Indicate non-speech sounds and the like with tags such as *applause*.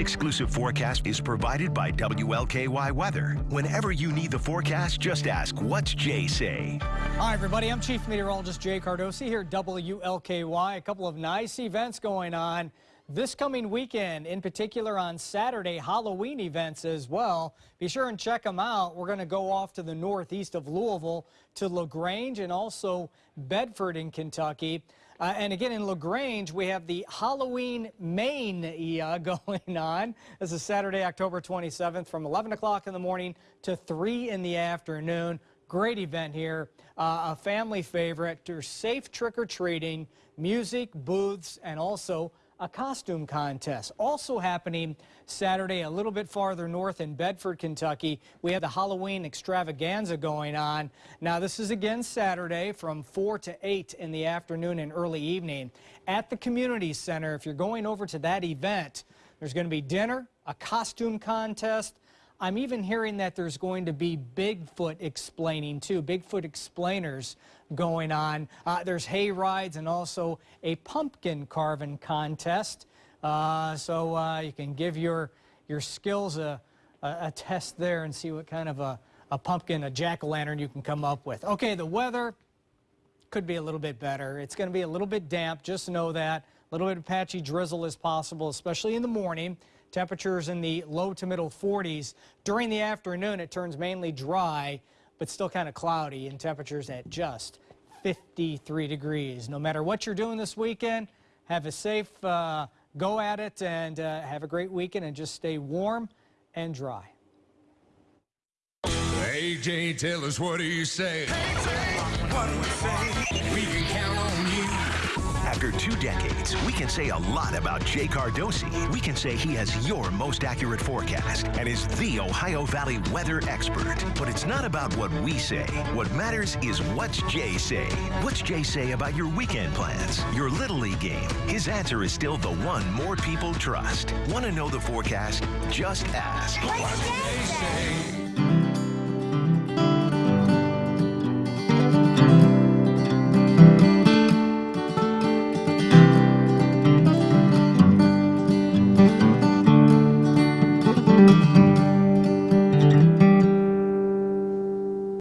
exclusive forecast is provided by WLKY Weather. Whenever you need the forecast, just ask, what's Jay say? Hi, everybody. I'm Chief Meteorologist Jay Cardosi here at WLKY. A couple of nice events going on this coming weekend, in particular on Saturday, Halloween events as well. Be sure and check them out. We're going to go off to the northeast of Louisville to LaGrange and also Bedford in Kentucky. Uh, and again, in LaGrange, we have the Halloween Mania *laughs* going on. This is Saturday, October 27th from 11 o'clock in the morning to 3 in the afternoon. Great event here. Uh, a family favorite. There's safe trick-or-treating, music, booths, and also a costume contest. Also happening Saturday a little bit farther north in Bedford, Kentucky. We have the Halloween extravaganza going on. Now this is again Saturday from 4 to 8 in the afternoon and early evening at the community center. If you're going over to that event, there's going to be dinner, a costume contest, I'm even hearing that there's going to be Bigfoot explaining too, Bigfoot explainers going on. Uh, there's hay rides and also a pumpkin carving contest. Uh, so uh, you can give your, your skills a, a, a, test there and see what kind of a, a pumpkin, a jack-o'-lantern you can come up with. Okay, the weather could be a little bit better. It's going to be a little bit damp, just know that. A little bit of patchy drizzle is possible, especially in the morning. Temperatures in the low to middle 40s. During the afternoon, it turns mainly dry, but still kind of cloudy, and temperatures at just 53 degrees. No matter what you're doing this weekend, have a safe uh, go at it and uh, have a great weekend and just stay warm and dry. AJ, tell us what do you say? what do we say? We can count on you. After two decades, we can say a lot about Jay Cardosi. We can say he has your most accurate forecast and is the Ohio Valley weather expert. But it's not about what we say. What matters is what's Jay say. What's Jay say about your weekend plans, your Little League game? His answer is still the one more people trust. Want to know the forecast? Just ask. What's Jay say?